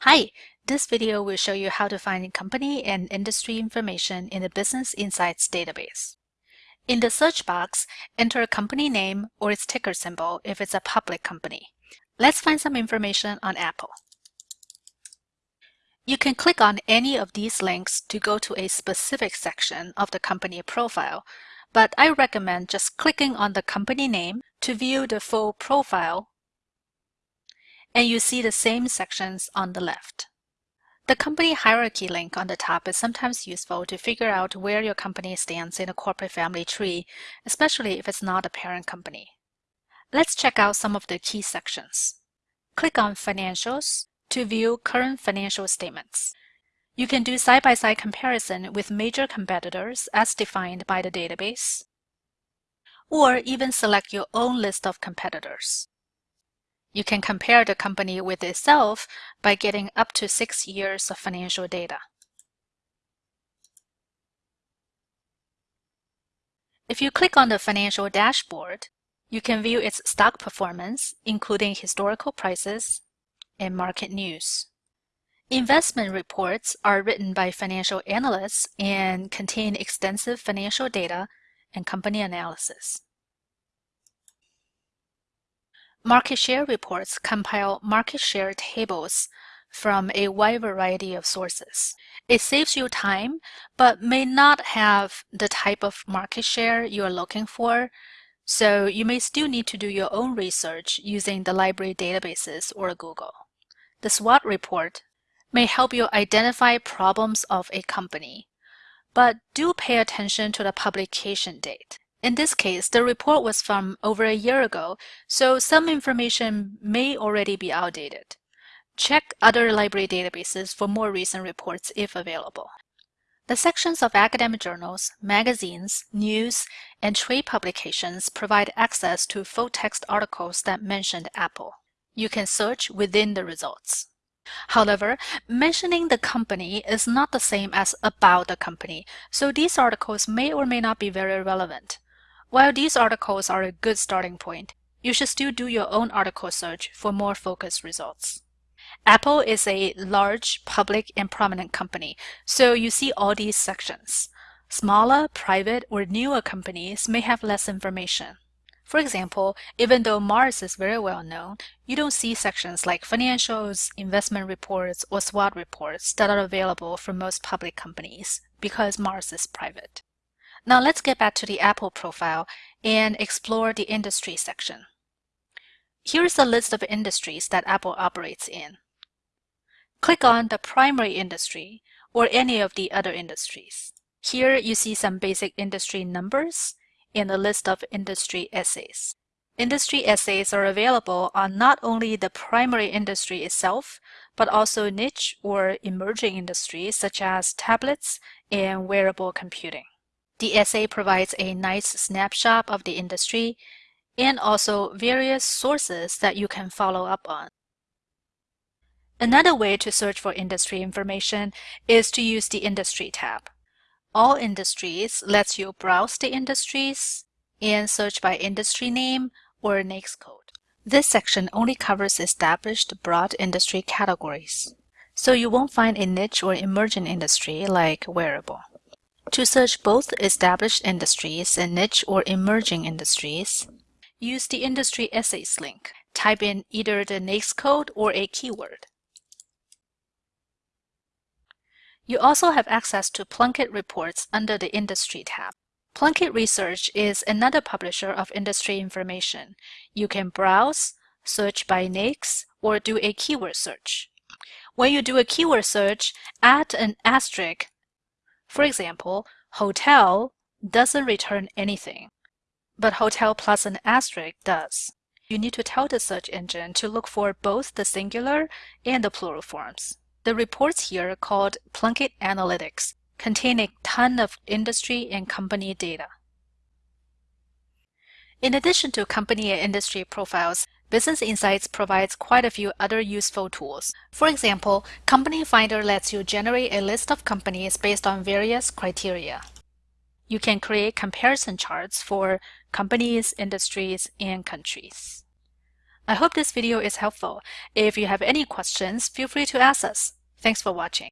Hi, this video will show you how to find company and industry information in the Business Insights database. In the search box, enter a company name or its ticker symbol if it's a public company. Let's find some information on Apple. You can click on any of these links to go to a specific section of the company profile, but I recommend just clicking on the company name to view the full profile and you see the same sections on the left. The company hierarchy link on the top is sometimes useful to figure out where your company stands in a corporate family tree, especially if it's not a parent company. Let's check out some of the key sections. Click on Financials to view current financial statements. You can do side-by-side -side comparison with major competitors as defined by the database, or even select your own list of competitors. You can compare the company with itself by getting up to six years of financial data. If you click on the financial dashboard, you can view its stock performance, including historical prices and market news. Investment reports are written by financial analysts and contain extensive financial data and company analysis. Market share reports compile market share tables from a wide variety of sources. It saves you time, but may not have the type of market share you are looking for, so you may still need to do your own research using the library databases or Google. The SWOT report may help you identify problems of a company, but do pay attention to the publication date. In this case, the report was from over a year ago, so some information may already be outdated. Check other library databases for more recent reports if available. The sections of academic journals, magazines, news, and trade publications provide access to full-text articles that mention Apple. You can search within the results. However, mentioning the company is not the same as about the company, so these articles may or may not be very relevant. While these articles are a good starting point, you should still do your own article search for more focused results. Apple is a large, public, and prominent company, so you see all these sections. Smaller, private, or newer companies may have less information. For example, even though Mars is very well known, you don't see sections like financials, investment reports, or SWOT reports that are available for most public companies because Mars is private. Now let's get back to the Apple profile and explore the industry section. Here's a list of industries that Apple operates in. Click on the primary industry or any of the other industries. Here you see some basic industry numbers and a list of industry essays. Industry essays are available on not only the primary industry itself, but also niche or emerging industries such as tablets and wearable computing. The essay provides a nice snapshot of the industry and also various sources that you can follow up on. Another way to search for industry information is to use the Industry tab. All Industries lets you browse the industries and search by industry name or NAICS code. This section only covers established broad industry categories, so you won't find a niche or emerging industry like wearable. To search both established industries and niche or emerging industries, use the Industry Essays link. Type in either the NAICS code or a keyword. You also have access to Plunkett reports under the Industry tab. Plunkett Research is another publisher of industry information. You can browse, search by NAICS, or do a keyword search. When you do a keyword search, add an asterisk for example, hotel doesn't return anything, but hotel plus an asterisk does. You need to tell the search engine to look for both the singular and the plural forms. The reports here called Plunkett Analytics contain a ton of industry and company data. In addition to company and industry profiles, Business Insights provides quite a few other useful tools. For example, Company Finder lets you generate a list of companies based on various criteria. You can create comparison charts for companies, industries, and countries. I hope this video is helpful. If you have any questions, feel free to ask us. Thanks for watching.